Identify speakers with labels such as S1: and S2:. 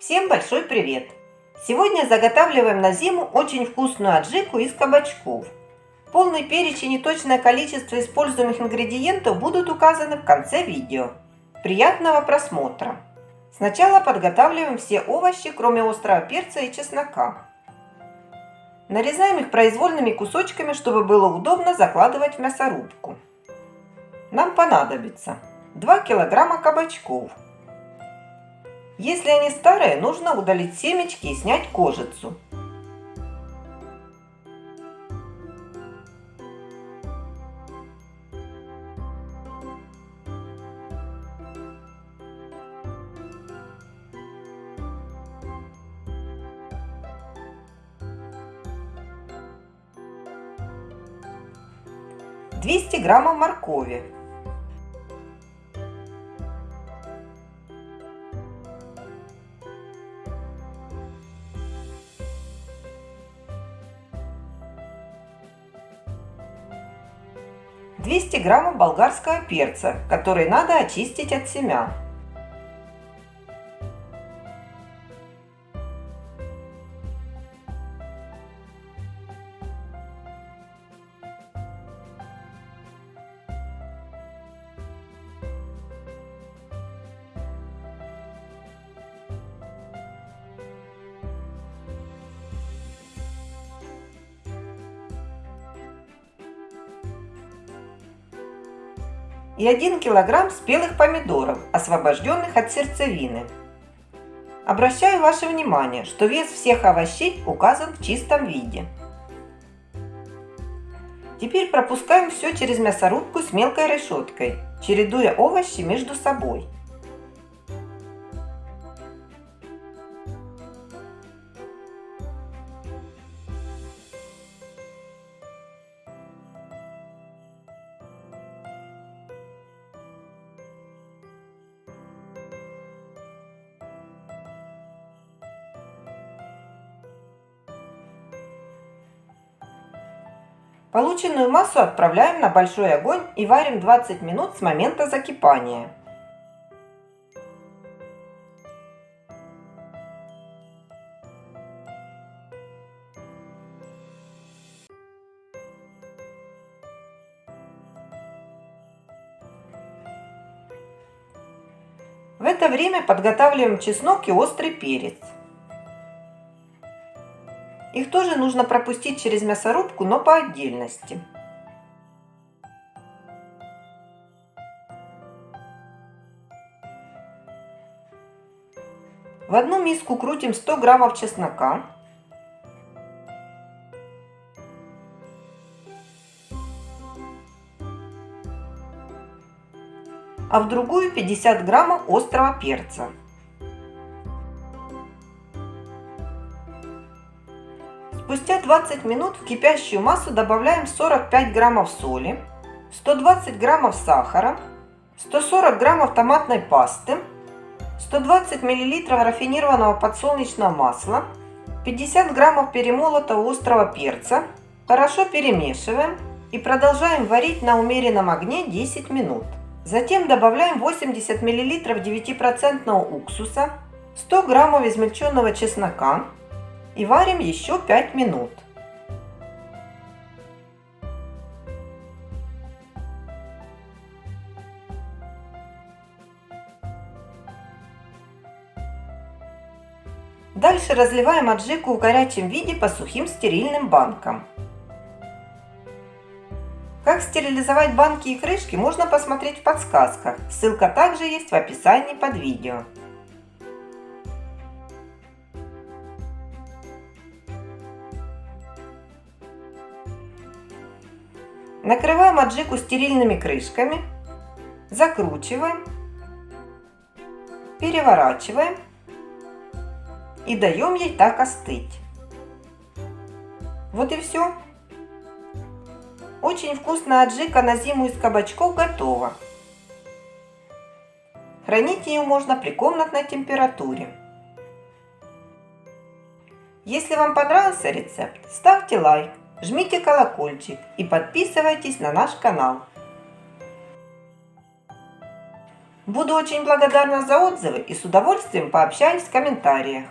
S1: Всем большой привет! Сегодня заготавливаем на зиму очень вкусную аджику из кабачков. Полный перечень и точное количество используемых ингредиентов будут указаны в конце видео. Приятного просмотра! Сначала подготавливаем все овощи, кроме острого перца и чеснока. Нарезаем их произвольными кусочками, чтобы было удобно закладывать в мясорубку. Нам понадобится 2 килограмма кабачков, если они старые, нужно удалить семечки и снять кожицу. Двести граммов моркови 200 граммов болгарского перца, который надо очистить от семян. И 1 кг спелых помидоров, освобожденных от сердцевины. Обращаю ваше внимание, что вес всех овощей указан в чистом виде. Теперь пропускаем все через мясорубку с мелкой решеткой, чередуя овощи между собой. Полученную массу отправляем на большой огонь и варим 20 минут с момента закипания. В это время подготавливаем чеснок и острый перец. Их тоже нужно пропустить через мясорубку, но по отдельности. В одну миску крутим 100 граммов чеснока. А в другую 50 граммов острого перца. Спустя 20 минут в кипящую массу добавляем 45 граммов соли, 120 граммов сахара, 140 граммов томатной пасты, 120 миллилитров рафинированного подсолнечного масла, 50 граммов перемолотого острого перца. Хорошо перемешиваем и продолжаем варить на умеренном огне 10 минут. Затем добавляем 80 миллилитров 9% уксуса, 100 граммов измельченного чеснока, и варим еще 5 минут. Дальше разливаем аджику в горячем виде по сухим стерильным банкам. Как стерилизовать банки и крышки можно посмотреть в подсказках. Ссылка также есть в описании под видео. Накрываем аджику стерильными крышками, закручиваем, переворачиваем и даем ей так остыть. Вот и все. Очень вкусная аджика на зиму из кабачков готова. Хранить ее можно при комнатной температуре. Если вам понравился рецепт, ставьте лайк жмите колокольчик и подписывайтесь на наш канал. Буду очень благодарна за отзывы и с удовольствием пообщаюсь в комментариях.